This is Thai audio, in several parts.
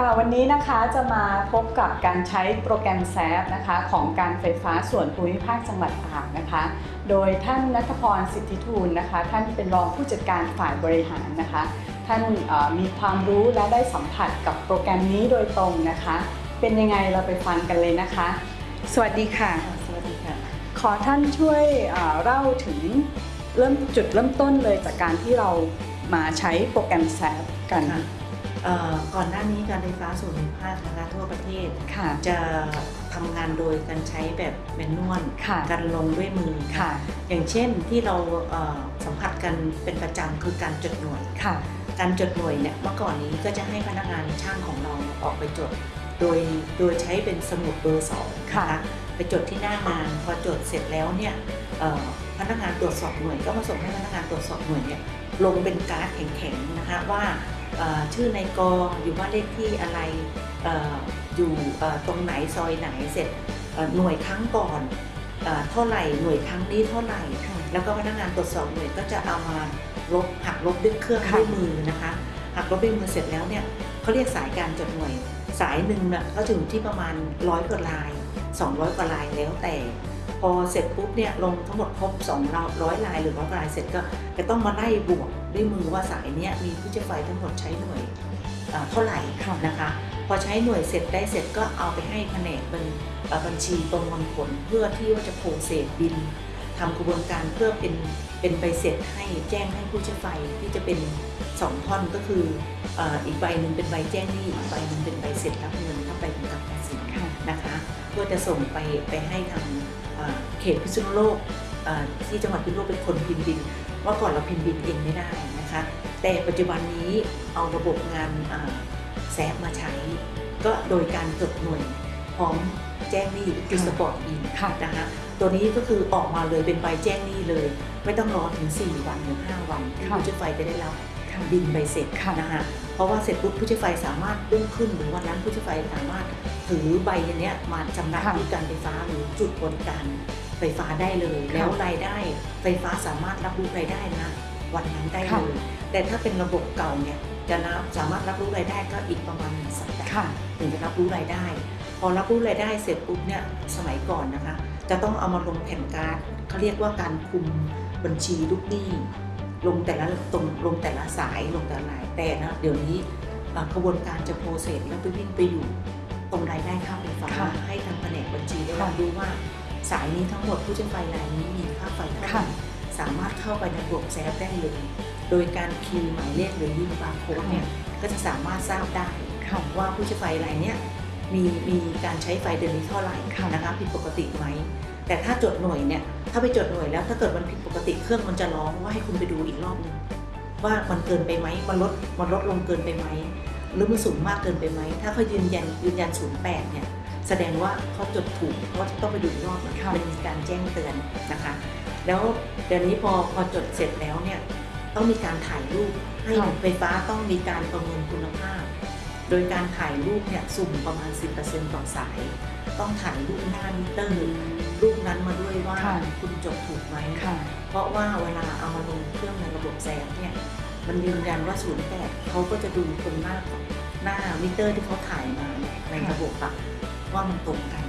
ค่ะวันนี้นะคะจะมาพบกับการใช้โปรแกรมแซฟนะคะของการไฟฟ้าส่วนภูมิภาคจังหวัดตากนะคะ โดยท่านนัทพรสิทธิทูลนะคะ ท่านเป็นรองผู้จัดการฝ่ายบริหารนะคะ ท่านเอ่อมีความรู้และได้สัมผัสกับโปรแกรมนี้โดยตรงนะคะ เป็นยังไงเราไปฟังกันเลยนะคะ สวัสดีค่ะ สวัสดีค่ะ ขอท่านช่วยเอ่อเล่าถึงเริ่มจุดเริ่มต้นเลยจากการที่เรามาใช้โปรแกรมแซฟกันค่ะเอ่อ ก่อนหน้านี้การไฟฟ้าส่วนภูมิภาคนะคะทั่วประเทศค่ะจะทำงานโดยการใช้แบบแมนนวลค่ะการลงด้วยมือค่ะอย่างเช่นที่เราเอ่อสัมผัสกันเป็นประจำคือการจดหน่วยค่ะการจดหน่วยเนี่ยเมื่อก่อนนี้ก็จะให้พนักงานช่างของเราออกไปจด โดยโดยใช้เป็นสมุดเบอร์สองนค่ะไปจดที่หน้างานพอจดเสร็จแล้วเนี่ยเอ่อพนักงานตรวจสอบหน่วยก็มาส่งให้พนักงานตรวจสอบหน่วยเนี่ยลงเป็นการ์ดแข็งๆนะคะว่าเอ่อ ชื่อในกออยู่ว่านเลขที่อะไรเอ่ออยู่เอ่อตรงไหนซอยไหนเสร็จเอ่อหน่วยครั้งก่อนเอ่อเท่าไหร่หน่วยครั้งนี้เท่าไหร่ค่ะแล้วก็พนักงานตรวจสอบหน่วยก็จะเอามาลบหักลบด้วยเครื่องค่ะด้วยมือนะคะหักลบด้วยมือเสร็จแล้วเนี่ยเขาเรียกสายการจดหน่วย สายหนึ่งเนี่ยก็ถึงที่ประมาณร้อยกว่าลาย 200 กว่าลายแล้วแต่ พอเสร็จปุ๊บเนี่ยลงทั้งหมดครบ200ลายหรือร้อยกว่าลายเสร็จก็จะต้องมาไล่บวก ด้วยมือว่าสายเนี้ยมีผู้ใช้ไฟทั้งหมดใช้หน่วยเอ่อเท่าไหร่ค่ะนะคะ พอใช้หน่วยเสร็จได้เสร็จก็เอาไปให้แผนกบัญเอ่อบัญชีประมวลผลเพื่อที่ว่าจะโปรเซสบินทำกระบวนการเพื่อเป็นเป็นใบเสร็จให้แจ้งให้ผู้ใช้ไฟที่จะเป็นสองท่อนก็คือเอ่ออีกใบหนึ่งเป็นใบแจ้งหนี้อีกใบหนึ่งเป็นใบเสร็จรับเงินเข้าไปกำกับภาษีค่ะนะคะเพื่อจะส่งไปไปให้ทางเอ่อเขตพิษณุโลกเอ่อที่จังหวัดพิษณุโลกเป็นคนพิมพ์บิน ว่าก่อนเราพิมพ์บินเองไม่ได้นะคะ แต่ปัจจุบันนี้เอาระบบงานเอ่อแซฟมาใช้ ก็โดยการจดหน่วยพร้อมแจ้งหนี้คือสปอร์ตบินค่ะนะคะตัวนี้ก็คือออกมาเลยเป็นใบแจ้งหนี้เลย ไม่ต้องรอถึง 4 วันหรือ 5 วันที่ค่ะผู้ใช้ไฟจะได้รับค่ะบินใบเสร็จค่ะนะคะเพราะว่าเสร็จปุ๊บผู้ใช้ไฟสามารถรุ่งขึ้นหรือวันนั้นผู้ใช้ไฟสามารถถือใบอันเนี้ยมาชำระค่ะที่การไฟฟ้าหรือจุดบริการ ไฟฟ้าได้เลยค่ะแล้วรายได้ ไฟฟ้าสามารถรับรู้รายได้นะวันนั้นได้ค่ะเลย แต่ถ้าเป็นระบบเก่าเนี่ยจะรับสามารถรับรู้รายได้ก็อีกประมาณหนึ่งสัปดาห์ค่ะถึงจะรับรู้รายได้ พอรับรู้รายได้เสร็จปุ๊บเนี่ยสมัยก่อนนะคะ จะต้องเอามาลงแผ่นการ์ดเขาเรียกว่าการคุมบัญชีลูกหนี้ลงแต่ละตรงลงแต่ละสายลงแต่ละรายแต่นะเดี๋ยวนี้เอ่อกระบวนการจะ process แล้วไปวิ่งไปอยู่ตรงรายได้ค่าไฟฟ้าค่ะให้ทางแผนกบัญชีได้ค่ะรับรู้ว่า สายนี้ทั้งหมดผู้ใช้ไฟรายนี้มีค่าไฟเท่าไหร่ค่ะสามารถเข้าไปในระบบ SAP ได้เลย โดยการ key หมายเลขหรือยิงบาร์โค้ดเนี่ยก็จะสามารถทราบได้ค่ะว่าผู้ใช้ไฟรายเนี้ยมีมีการใช้ไฟเดือนนี้เท่าไหร่ค่ะนะคะผิดปกติไหมแต่ถ้าจดหน่วยเนี่ยถ้าไปจดหน่วยแล้วถ้าเกิดมันผิดปกติเครื่องมันจะร้องว่าให้คุณไปดูอีกรอบหนึงว่ามันเกินไปไหมมันลดมันลดลงเกินไปไหมหรือมันสูงมากเกินไปไหมถ้าเขายืนยันยืนยันศูนย์แปดเนี่ย แสดงว่าเขาจดถูกเขาต้องไปดูอีกรอบหนึงค่ะมันมีการแจ้งเตือนนะคะ แล้วเดี๋ยวนี้พอพอจดเสร็จแล้วเนี่ยต้องมีการถ่ายรูปให้ค่ะไฟฟ้าต้องมีการประเมินคุณภาพ โดยการถ่ายรูปเนี่ยสุ่มประมาณ 10%ต่อสาย ต้องถ่ายรูปหน้ามิเตอร์รูปนั้นมาด้วยว่าค่ะคุณจดถูกไหมค่ะเพราะว่าเวลาเอามาลงเครื่องในระบบ SAP เนี่ยมันยืนยันว่า08เขาก็จะดูตรงหน้าของหน้ามิเตอร์ที่เขาถ่ายมาเนี่ยในระบบอะ ว่ามันตรงกัน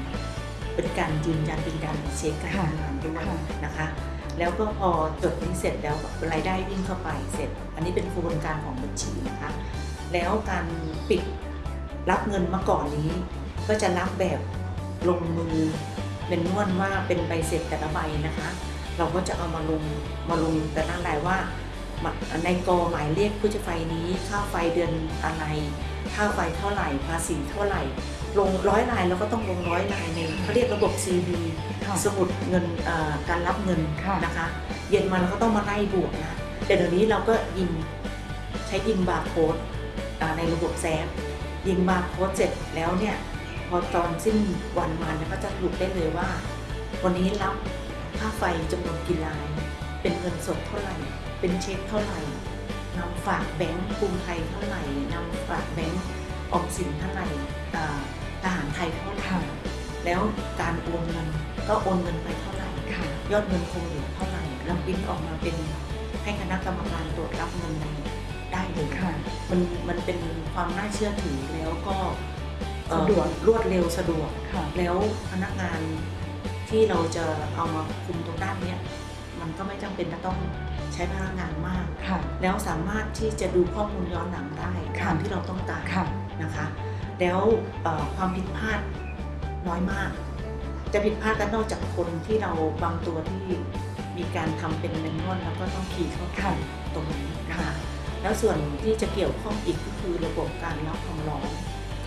เป็นการยืนยันเป็นการเช็คการค่ะทำงานด้วยค่ะนะคะ แล้วก็พอจดนี้เสร็จแล้วรายได้วิ่งเข้าไปเสร็จ อันนี้เป็นกระบวนการของบัญชีนะคะ แล้วการปิดรับเงินมาก่อนนี้ ก็จะรับแบบลงมือเป็นนวลว่าเป็นใบเสร็จแต่ละใบนะคะ เราก็จะเอามาลงมาลงแต่ละรายว่ามาในกอหมายเลขผู้ใช้ไฟนี้ค่าไฟเดือนอะไร ค่าไฟเท่าไหร่ ภาษีเท่าไหร่ ลงร้อยรายแล้วก็ต้องลงร้อยรายในเขาเรียกระบบ CV ค่ะสมุดเงินเอ่อการรับเงินค่ะนะคะ เย็นมาเราก็ต้องมาไล่บวกนะแต่เดี๋ยวนี้เราก็ยิงใช้ยิงบาร์โค้ดอ่าในระบบ SAP ยิงบาร์โค้ดเสร็จแล้วเนี่ยพอตอนสิ้นวันมาเนี่ยก็จะสรุปได้เลยว่า วันนี้รับค่าไฟจำนวนกี่ราย เป็นเงินสดเท่าไหร่ เป็นเช็คเท่าไหร่นำฝากแบงก์กรุงไทยเท่าไหร่นำฝากแบงก์ออมสินเท่าไหร่อ่า ทหารไทยเท่าไหร่ค่ะแล้วการโอนเงินก็โอนเงินไปเท่าไหร่ค่ะยอดเงินคงเหลือเท่าไหร่แล้วปริ้นออกมาเป็นให้คณะกรรมการตรวจรับเงินในได้เลยค่ะมันมันเป็นความน่าเชื่อถือแล้วก็เอ่อสะดวกรวดเร็วสะดวกค่ะแล้วพนักงานที่เราจะเอามาคุมตรงด้านเนี้ยมันก็ไม่จำเป็นจะต้องใช้พนักงานมากค่ะแล้วสามารถที่จะดูข้อมูลย้อนหลังได้ค่ะตามที่เราต้องการค่ะนะคะ แล้วความผิดพลาดน้อยมาก จะผิดพลาดกันนอกจากคนที่เราบางตัวที่มีการทำเป็นแมนนวลแล้วก็ต้องขี่เข้าค่ะตรงนี้นะคะแล้วส่วนที่จะเกี่ยวข้องอีกก็คือระบบการรับคำร้อง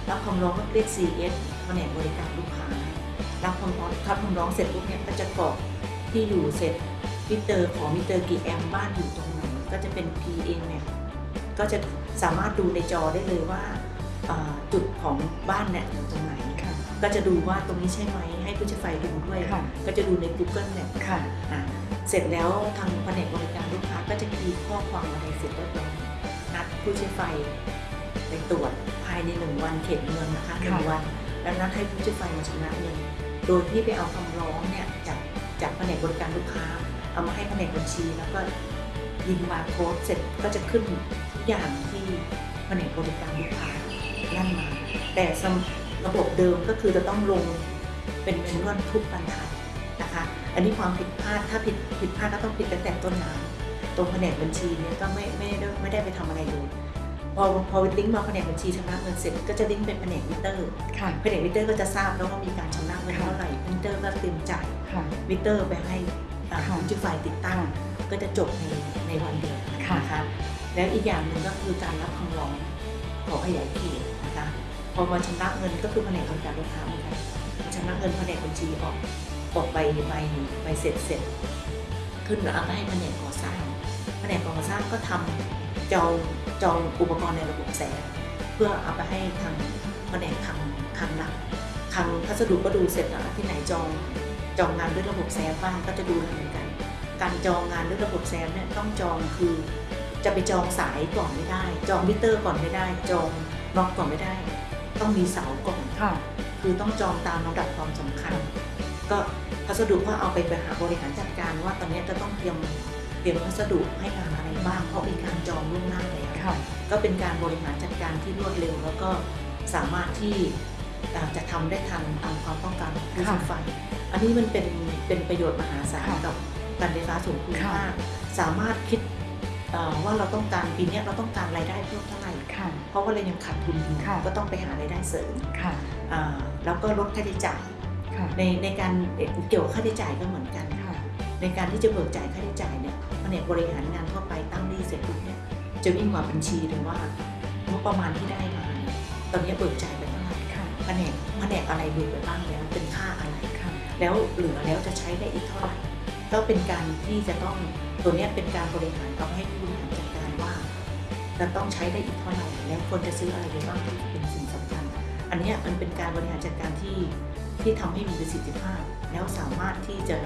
รับคำร้องก็เรียก CS แผนกบริการลูกค้ารับคำร้องรับคำร้องเสร็จปุ๊บเนี่ยก็จะกรอกที่อยู่เสร็จมิเตอร์ของมิเตอร์กี่แอมบ้านอยู่ตรงไหนก็จะเป็น PA เนี่ยก็จะสามารถดูในจอได้เลยว่า จุดของบ้านเนี่ยอยู่ตรงไหนค่ะก็จะดูว่าตรงนี้ใช่ไหมให้ผู้ใช้ไฟดูด้วยค่ะก็จะดูใน Google Map ค่ะอะเสร็จแล้วทางแผนกบริการลูกค้าก็จะคีย์ข้อความอะไรเสร็จเรียบร้อยนัดผู้ใช้ไฟไปตรวจภายในหนึ่งวันเข็นเงินนะคะหนึ่งค่ะวัน แล้วนัดให้ผู้ใช้ไฟมาชำระเงินโดยที่ไปเอาคำร้องเนี่ยจากจากแผนกบริการลูกค้า เอามาให้แผนกบัญชี แล้วก็ยิงบาร์โค้ดเสร็จก็จะขึ้นทุกอย่างที่แผนกบริการลูกค้า นั่นมา แต่สำระบบเดิมก็คือจะต้องลงเป็น manual ทุกบรรทัดนะคะ อันนี้ความผิดพลาดถ้าผิดผิดพลาดก็ต้องผิดตั้งแต่ต้นน้ำตรงแผนกบัญชีเนี่ยก็ไม่ไม่ได้ไม่ได้ไปทำอะไรเลยพอพอลิงก์มาแผนกบัญชีชำระเงินเสร็จก็จะลิงก์เป็นแผนกมิเตอร์ค่ะแผนกมิเตอร์ก็จะทราบแล้วว่ามีการชำระเงินเท่าไหร่มิเตอร์ก็เตรียมจ่ายค่ะมิเตอร์ไปให้อ่าค่ะผู้ใช้ไฟติดตั้ง ก็จะจบในในวันเดียวค่ะนะคะแล้วอีกอย่างหนึ่งก็คือการรับคำร้อง ขอขยายเขตนะคะพอมาชำระเงินก็คือแผนกบริการลูกค้าเหมือนกันชำระเงินแผนกบัญชีออกออกใบใบใบเสร็จเสร็จ ขึ้นแล้วเอาไปให้แผนกก่อสร้างแผนกก่อสร้างก็ทำจองจองอุปกรณ์ในระบบแสงเพื่อเอาไปให้ทางแผนกทางทางหลักทางพัสดุก็ดูเสร็จแล้วที่ไหนจองจองงานด้วยระบบแซมบ้างก็จะดูเหมือนกัน การจองงานด้วยระบบแซมเนี่ยต้องจองคือ จะไปจองสายก่อนไม่ได้ จองมิเตอร์ก่อนไม่ได้ จองน็อกก่อนไม่ได้ ต้องมีเสาก่อนค่ะ คือต้องจองตามลำดับความสำคัญ ก็พัสดุก็เอาไปไปหาบริหารจัดการว่าตอนนี้จะต้องเตรียมเตรียมพัสดุให้งานอะไรบ้างเพราะมีการจองล่วงหน้าแล้วค่ะก็เป็นการบริหารจัดการที่รวดเร็ว แล้วก็สามารถที่อ่าจะทำได้ทันตามความต้องการของผู้ใช้ไฟ อันนี้มันเป็นเป็นประโยชน์มหาศาลค่ะกับการไฟฟ้าส่วนภูมิค่ะภาคสามารถคิดเอ่อ ว่าเราต้องการปีเนี้ยเราต้องการรายได้เพิ่มเท่าไหร่ค่ะเพราะว่าเรายังขาดทุนอยู่ค่ะก็ต้องไปหารายได้เสริมค่ะอ่าแล้วก็ลดค่าใช้จ่ายค่ะในในการเอ่อเกี่ยวกับค่าใช้จ่ายก็เหมือนกันค่ะในการที่จะเบิกจ่ายค่าใช้จ่ายเนี่ยแผนกบริหารงานทั่วไปตั้งหนี้เสร็จปุ๊บเนี่ยจะวิ่งมาบัญชีเลยว่างบประมาณที่ได้มาเนี่ยตอนนี้เบิกจ่ายไปเท่าไหร่ค่ะแผนกแผนกอะไรเบิกไปบ้างแล้วเป็นค่าอะไรค่ะแล้วเหลือแล้วจะใช้ได้อีกเท่าไหร่ ก็เป็นการที่จะต้องตัวเนี้ยเป็นการบริหารเอาให้ผู้บริหารจัดการว่าจะต้องใช้ได้อีกเท่าไหร่แล้วควรจะซื้ออะไรไปบ้างที่เป็นสิ่งสำคัญ อันเนี้ยมันเป็นการบริหารจัดการที่ที่ทำให้มีประสิทธิภาพ แล้วสามารถที่จะ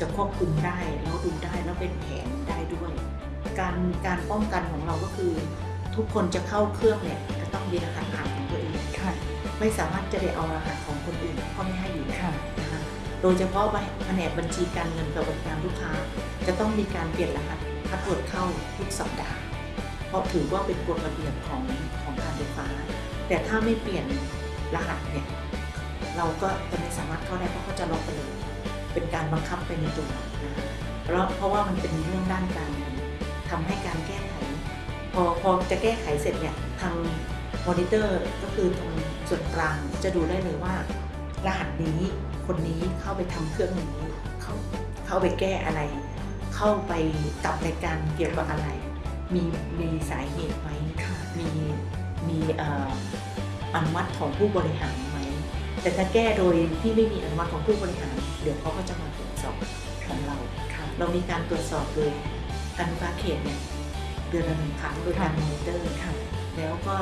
จะควบคุมได้แล้วดูได้แล้วเป็นแผนได้ด้วย การการป้องกันของเราก็คือทุกคนจะเข้าเครื่องเนี่ยจะต้องมีรหัสผ่านของตัวเองค่ะไม่สามารถจะได้เอารหัสของคนอื่นเขาไม่ให้อยู่แล้วค่ะนะคะ โดยเฉพาะแผนกบัญชีการเงินกับบริการลูกค้า จะต้องมีการเปลี่ยนรหัส password เข้าทุกสัปดาห์ เพราะถือว่าเป็นกฎระเบียบของของการไฟฟ้า แต่ถ้าไม่เปลี่ยนรหัสเนี่ยเราก็จะไม่สามารถเข้าได้เพราะเขาจะล็อกไปเลยเป็นการบังคับไปในตัวนะคะแล้วเพราะว่ามันเป็นเรื่องด้านการเงินทำให้การแก้ไข พอพอจะแก้ไขเสร็จเนี่ยทางมอนิเตอร์ก็คือตรงส่วนกลางจะดูได้เลยว่า รหัสนี้ คนนี้เข้าไปทำเครื่องนี้ เข้าเข้าไปแก้อะไร เข้าไปกับรายการเกี่ยวกับอะไร มีมีสาเหตุไหมค่ะมีมีเอ่ออนุมัติของผู้บริหารไหมแต่ถ้าแก้โดยที่ไม่มีอนุมัติของผู้บริหาร เดี๋ยวเขาก็จะมาตรวจสอบของเราค่ะเรามีการตรวจสอบโดยการไฟฟ้าเขตเนี่ยเดือนละหนึ่งครั้งโดยการมอนิเตอร์ค่ะแล้วก็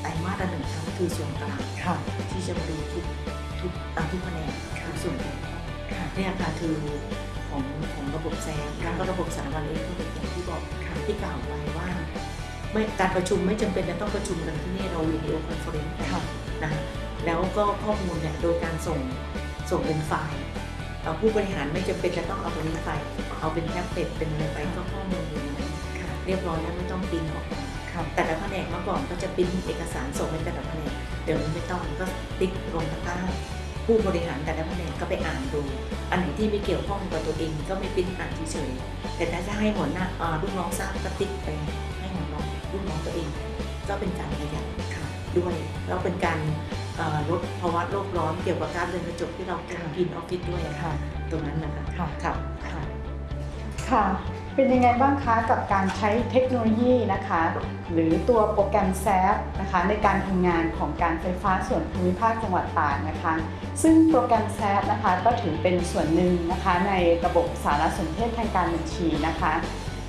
ไตรมาสละหนึ่งครั้งคือส่วนกลางค่ะที่จะมาดูทุก ทุกตามทุกแผนกค่ะทุกส่วนเกี่ยวข้องค่ะเนี่ยค่ะคือของของระบบ SAP แล้วก็ระบบสารบรรณเองก็เป็นอย่างที่บอกค่ะที่กล่าวไว้ว่าไม่การประชุมไม่จำเป็นจะต้องประชุมกันที่นี่เรา video conference กันค่ะนะคะแล้วก็ข้อมูลเนี่ยโดยการส่งส่งเป็นไฟล์เอ่อผู้บริหารไม่จำเป็นจะต้องเอาตรงนี้ไปเอาเป็นแท็บเล็ตเป็นอะไรไปก็ข้อมูลอยู่ในนั้นค่ะเรียบร้อยแล้วไม่ต้องปริ้นออกมาค่ะค่ะแต่ละแผนกเมื่อก่อนก็จะปริ้นเอกสารส่งไปแต่ละแผนกเดี๋ยวนี้ไม่ต้องก็ติ๊กลงตะกร้า ผู้บริหารแต่ละแผนกก็ไปอ่านดู อันไหนที่ไม่เกี่ยวข้องกับตัวเองก็ไม่ปริ้นอ่านเฉยๆแต่ถ้าจะให้หัวหน้าอ่าลูกน้องทราบก็ติ๊กไปให้หัวน้องลูกน้องตัวเอง ก็เป็นการประหยัดค่ะด้วยแล้วเป็นการเอ่อลดภาวะโลกร้อนเกี่ยวกับการเรือนกระจกที่เรากินกินออฟฟิศด้วยอะค่ะค่ะ ตรงนั้นนะคะค่ะครับค่ะค่ะ เป็นยังไงบ้างคะกับการใช้เทคโนโลยีนะคะ หรือตัวโปรแกรมแซฟนะคะในการทำงานของการไฟฟ้าส่วนภูมิภาคจังหวัดตากนะคะ ซึ่งโปรแกรมแซฟนะคะก็ถือเป็นส่วนหนึ่งนะคะในระบบสารสนเทศทางการบัญชีนะคะ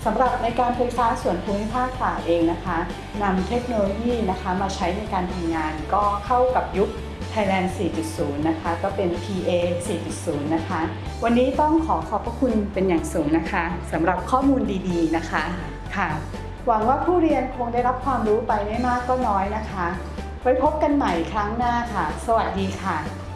สำหรับในการไฟฟ้าส่วนภูมิภาคตากเองนะคะนำเทคโนโลยีนะคะมาใช้ในการทำงานก็เข้ากับยุค Thailand 4.0 นะคะ ก็เป็น PA 4.0 นะคะ วันนี้ต้องขอขอบพระคุณเป็นอย่างสูงนะคะสำหรับข้อมูลดีๆนะคะค่ะหวังว่าผู้เรียนคงได้รับความรู้ไปไม่มากก็น้อยนะคะ ไว้พบกันใหม่ครั้งหน้าค่ะ สวัสดีค่ะ